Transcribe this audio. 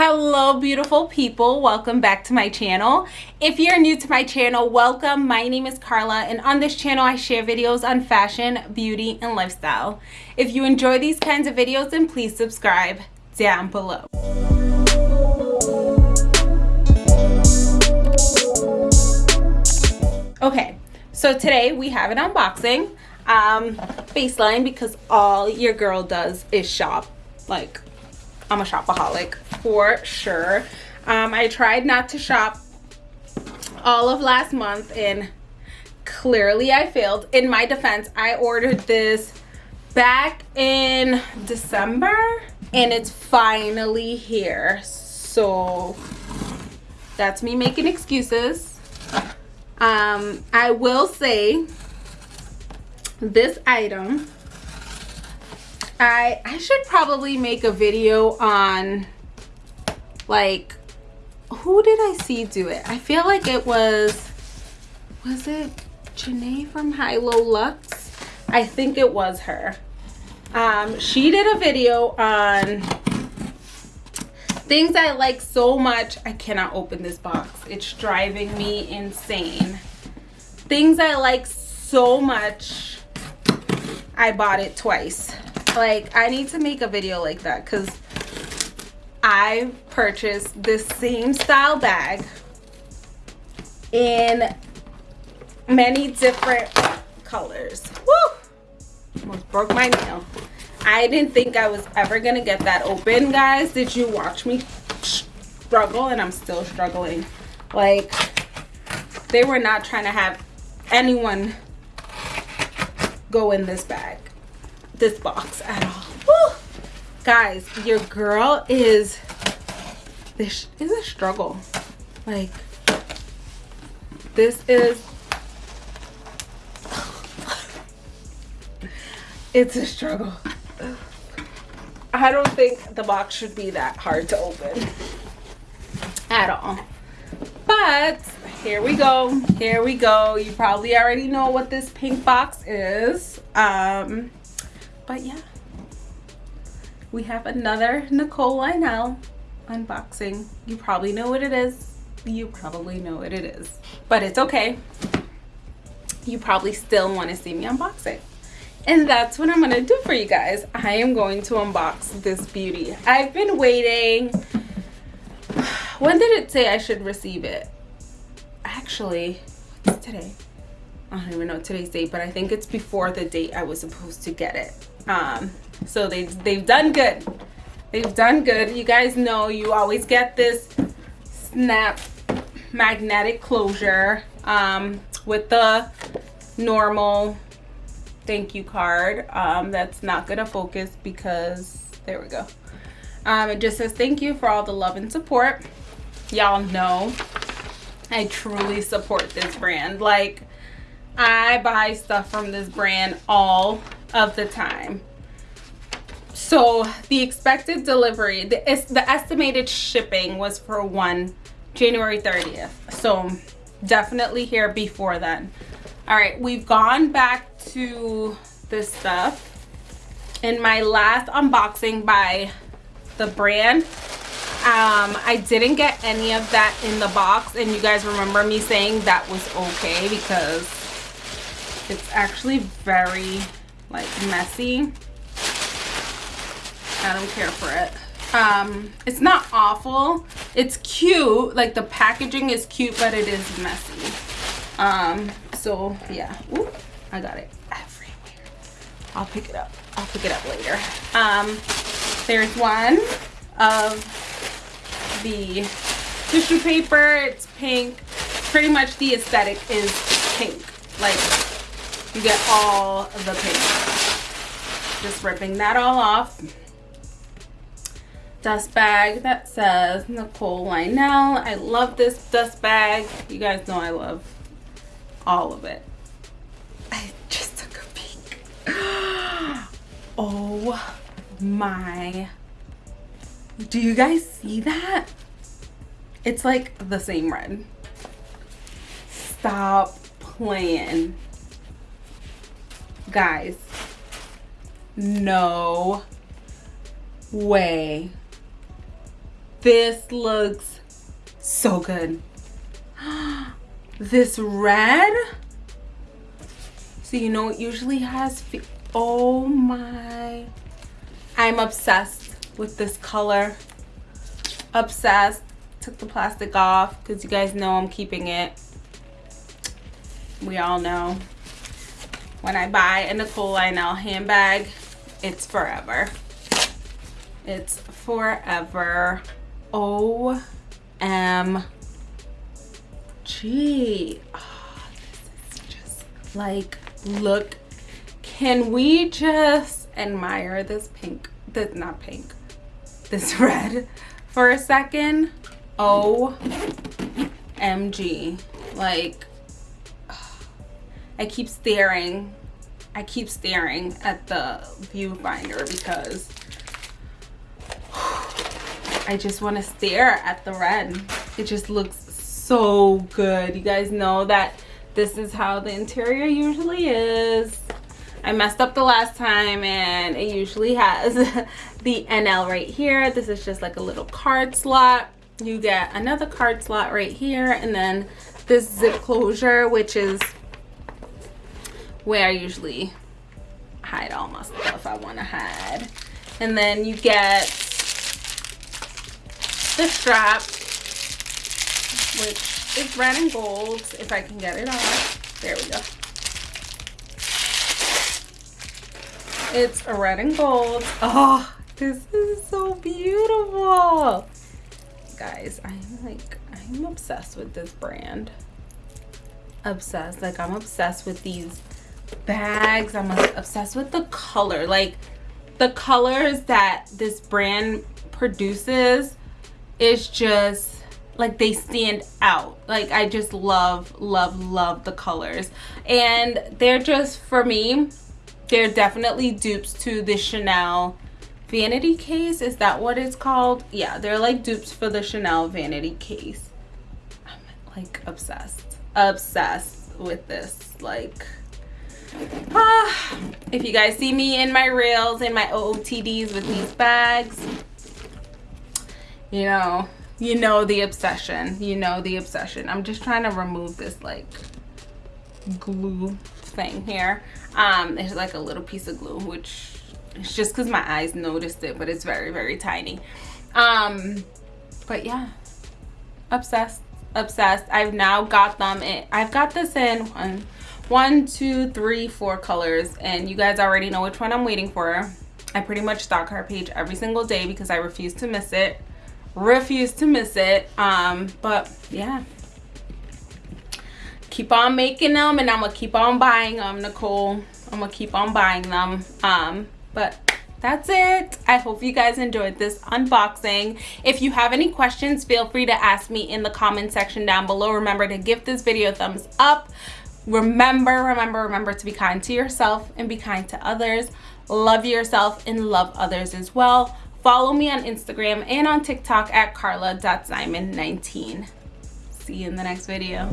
hello beautiful people. Welcome back to my channel. If you're new to my channel welcome. My name is Carla and on this channel I share videos on fashion beauty and lifestyle. If you enjoy these kinds of videos then please subscribe down below. Okay so today we have an unboxing um baseline because all your girl does is shop. Like I'm a shopaholic for sure. Um, I tried not to shop all of last month and clearly I failed. In my defense, I ordered this back in December and it's finally here. So that's me making excuses. Um, I will say this item I I should probably make a video on like who did I see do it? I feel like it was was it Janae from High Low Lux? I think it was her. Um, she did a video on things I like so much. I cannot open this box. It's driving me insane. Things I like so much. I bought it twice like i need to make a video like that because i purchased this same style bag in many different colors Woo! almost broke my nail i didn't think i was ever gonna get that open guys did you watch me struggle and i'm still struggling like they were not trying to have anyone go in this bag this box at all. Woo! Guys, your girl is this is a struggle. Like this is it's a struggle. I don't think the box should be that hard to open at all. But here we go. Here we go. You probably already know what this pink box is. Um, but yeah we have another Nicole Lionel unboxing. You probably know what it is. You probably know what it is. But it's okay. You probably still want to see me unbox it. And that's what I'm gonna do for you guys. I am going to unbox this beauty. I've been waiting. When did it say I should receive it? Actually it's today? I don't even know today's date but I think it's before the date I was supposed to get it. Um, so they, they've done good. They've done good. You guys know you always get this snap magnetic closure um, with the normal thank you card. Um, that's not going to focus because there we go. Um, it just says thank you for all the love and support. Y'all know I truly support this brand. Like I buy stuff from this brand all of the time so the expected delivery the, the estimated shipping was for one january 30th so definitely here before then. All right we've gone back to this stuff. In my last unboxing by the brand um i didn't get any of that in the box and you guys remember me saying that was okay because it's actually very like messy i don't care for it. Um it's not awful. It's cute. Like the packaging is cute but it is messy. Um so yeah. Ooh, i got it everywhere. I'll pick it up. I'll pick it up later. Um there's one of the tissue paper. It's pink. Pretty much the aesthetic is pink. Like you get all the pink. just ripping that all off dust bag that says Nicole Lionel. I love this dust bag. You guys know I love all of it. I just took a peek. Oh my. Do you guys see that? It's like the same red. Stop playing. Guys no way this looks so good. this red. So you know it usually has, oh my. I'm obsessed with this color. Obsessed. Took the plastic off because you guys know I'm keeping it. We all know. When I buy a Nicole Lionel handbag, it's forever. It's forever. O M G. Oh, ah, this is just like, look. Can we just admire this pink? This not pink. This red for a second. O M G. Like, I keep staring. I keep staring at the viewfinder because I just want to stare at the red. It just looks so good. You guys know that this is how the interior usually is. I messed up the last time and it usually has the NL right here. This is just like a little card slot. You get another card slot right here and then this zip closure which is where I usually hide all my stuff I want to hide. And then you get the strap, which is red and gold, if I can get it off. There we go. It's red and gold. Oh, this is so beautiful. Guys, I'm like, I'm obsessed with this brand. Obsessed. Like, I'm obsessed with these bags. I'm obsessed with the color. Like, the colors that this brand produces is just like they stand out. Like i just love love love the colors. And they're just for me they're definitely dupes to the chanel vanity case. Is that what it's called? Yeah they're like dupes for the chanel vanity case. I'm like obsessed obsessed with this like ah, if you guys see me in my reels in my ootds with these bags you know you know the obsession you know the obsession. I'm just trying to remove this like glue thing here. Um there's like a little piece of glue which it's just because my eyes noticed it but it's very very tiny. Um but yeah. Obsessed obsessed. I've now got them in i've got this in one one two three four colors and you guys already know which one i'm waiting for. I pretty much stalk our page every single day because i refuse to miss it refuse to miss it. Um but yeah. Keep on making them and i'm gonna keep on buying them nicole. I'm gonna keep on buying them. Um but that's it. I hope you guys enjoyed this unboxing. If you have any questions feel free to ask me in the comment section down below. Remember to give this video a thumbs up. Remember remember remember to be kind to yourself and be kind to others. Love yourself and love others as well Follow me on Instagram and on TikTok at carla.simon19. See you in the next video.